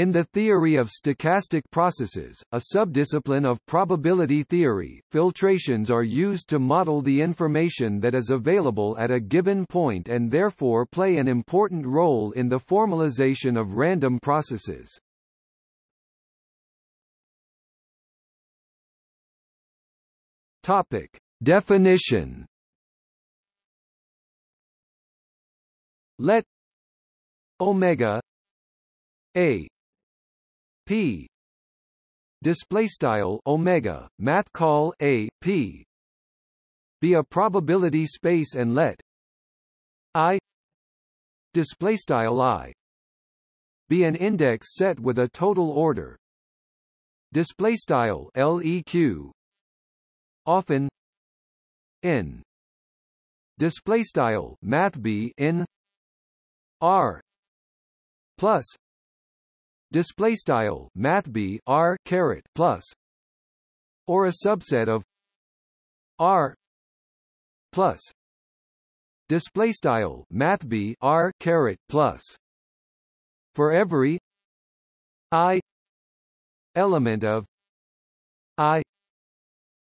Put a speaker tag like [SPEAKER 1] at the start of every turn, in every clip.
[SPEAKER 1] In the theory of stochastic processes, a subdiscipline of probability theory, filtrations are used to model the information that is available at a given point and therefore play an important role in the formalization of random processes. Topic: Definition. Let omega a p. Display style omega math call a p. Be a probability space and let i display style i be an index set with a total order. Display style leq often n. Display style math b in plus display style math b r caret plus or a subset of r plus. Display style math b r caret plus. For every i element of i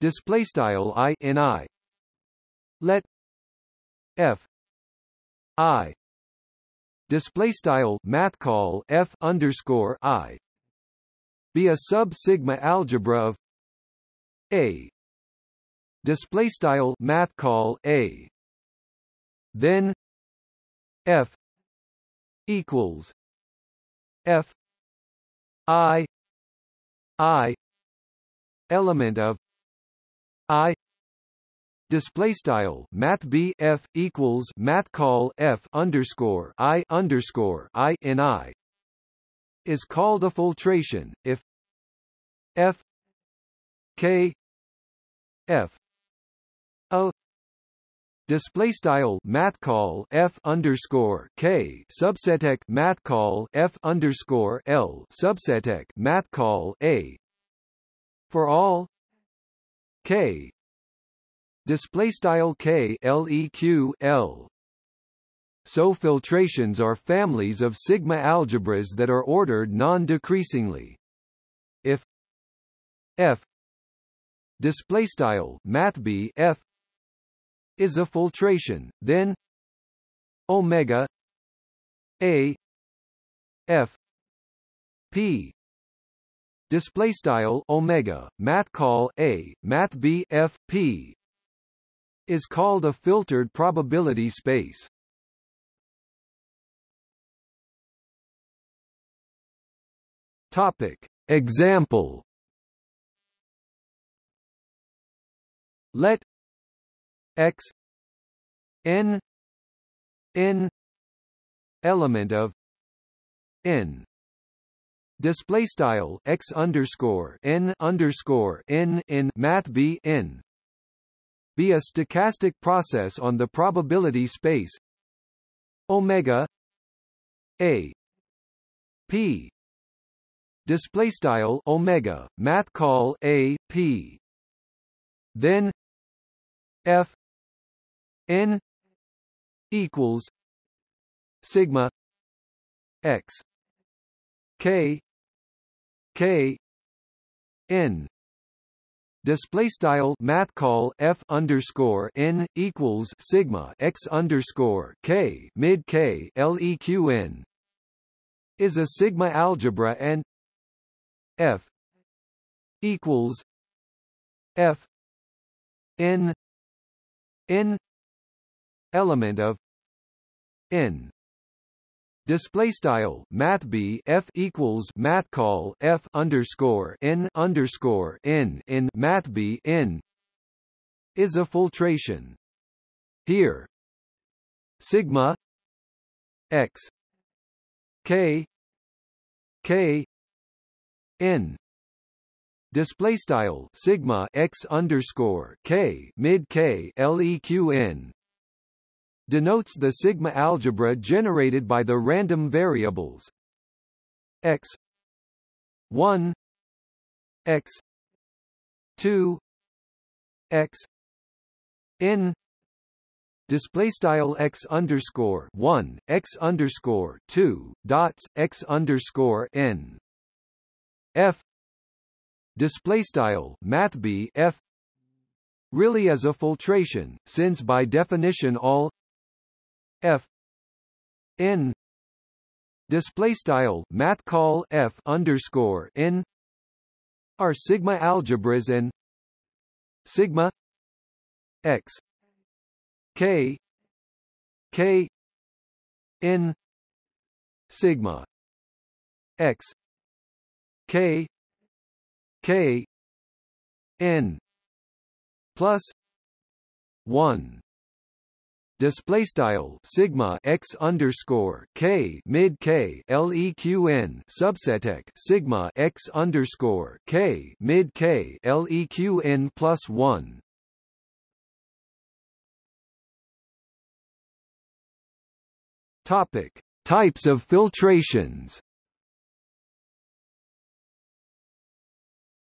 [SPEAKER 1] display style i in i let f i display style math call f underscore i. Be a sub sigma algebra of a. Display style math call a. Then f equals f i i element of i display style math b f equals math call f underscore i underscore i in i is called a filtration. If f k f o display style math call f underscore k subseteq math call f underscore l subseteq math call a for all k display style k leq l. So filtrations are families of sigma algebras that are ordered non-decreasingly. If f display style math b f is a filtration then omega a f p display style omega math call a math b f p is called a filtered probability space. Topic. Example Let x n n element of n display style x underscore n underscore n in math b n be a stochastic process on the probability space. Omega a p display style omega math call a p. Then f n equals sigma x k k n display style math call f underscore n equals sigma x underscore k mid k leqn is a sigma algebra and f equals f n n element of n Display style Math B F equals Math call F underscore N underscore N in Math B N is a filtration. Here Sigma X K K N display style sigma x underscore k mid k leqn denotes the sigma algebra generated by the random variables. X 1 x 2 x n display style x underscore one x underscore two dots x underscore n. F display style math b f really is a filtration, since by definition all f n display style math call f underscore n are sigma algebras and sigma x k k n sigma x k k n plus 1 display style sigma x underscore k mid k leqn subseteq sigma x underscore k mid k leqn plus one. Topic: Types of filtrations.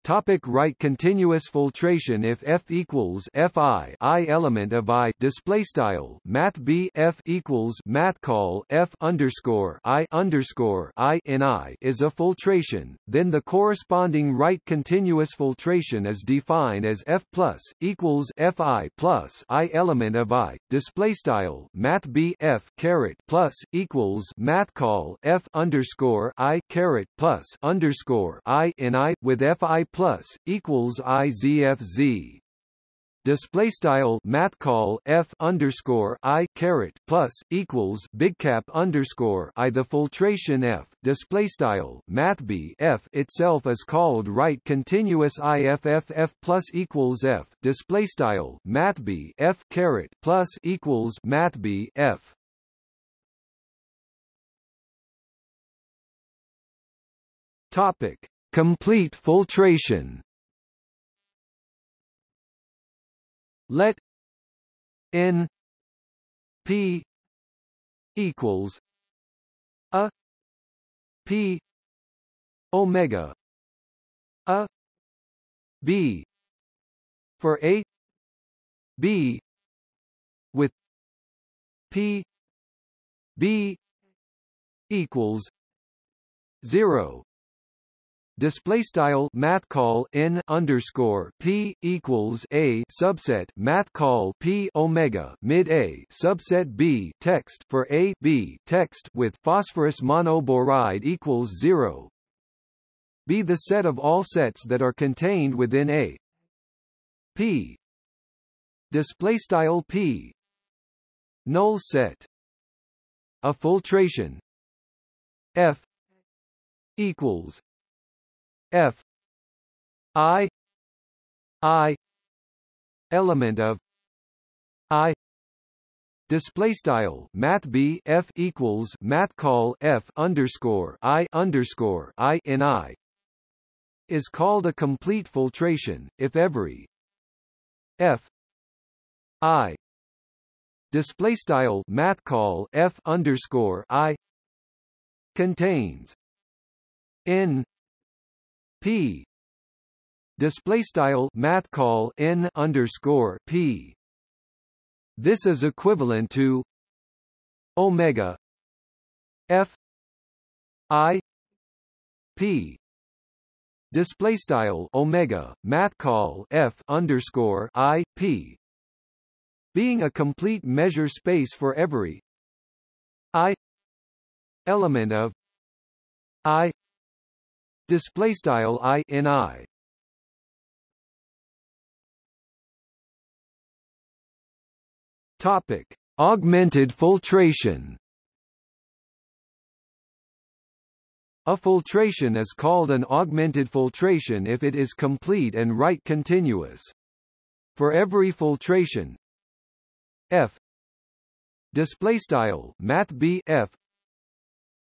[SPEAKER 1] Topic right continuous filtration If F equals Fi I element of I display style Math B F equals Math call F underscore I underscore I in I is a filtration, then the corresponding right continuous filtration is defined as F plus equals Fi plus I element of I display style Math B F caret plus equals Math call F underscore I caret plus underscore I in I with Fi plus equals izfz display style math call f underscore i caret plus equals big cap underscore i. The filtration f display style math b f itself is called right continuous iff F plus equals f. Display style math b f caret plus equals math b f. Topic complete filtration. Let n p equals a p omega a b for a b with p b equals 0 display style math call n underscore p equals a subset math call p omega mid a subset b text for a b text with phosphorus monoboride equals zero. Be the set of all sets that are contained within a. P. Display style p. Null set. A filtration. F. Equals F I I element of I display style math b f equals math call f underscore i underscore i in i is called a complete filtration if every f i display style math call f underscore i contains n p. Display style math call n underscore p. This is equivalent to omega f i p. Display style omega math call f underscore i p. Being a complete measure space for every i element of i display style i in i topic augmented filtration A filtration is called an augmented filtration if it is complete and right continuous. For every filtration f display style math b f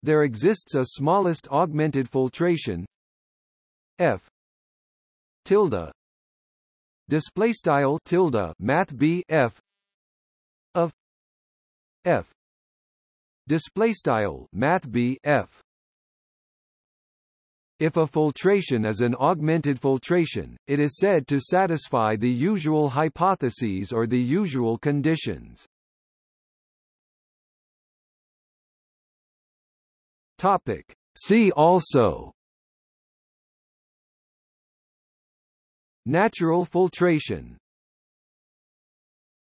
[SPEAKER 1] there exists a smallest augmented filtration. F. tilde. Display style tilde math b f. of f. Display style math b f. If a filtration is an augmented filtration, it is said to satisfy the usual hypotheses or the usual conditions. Topic. See also Natural filtration